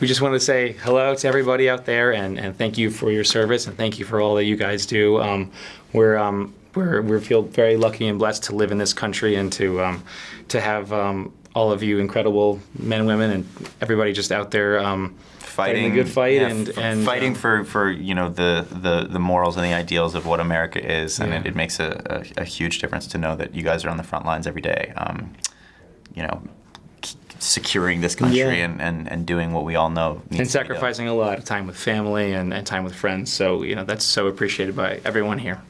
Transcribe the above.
we just want to say hello to everybody out there and, and thank you for your service and thank you for all that you guys do. Um, we're, um, we're, we feel very lucky and blessed to live in this country and to, um, to have um, all of you incredible men and women and everybody just out there um, fighting a good fight yeah, and, and fighting um, for, for you know the, the, the morals and the ideals of what America is, and Yeah. it, it makes a, a, a huge difference to know that you guys are on the front lines every day. Um, you know, securing this country Yeah. and, and, and doing what we all know needs and to be done. sacrificing a lot of time with family and, and time with friends. So, you know, that's so appreciated by everyone here.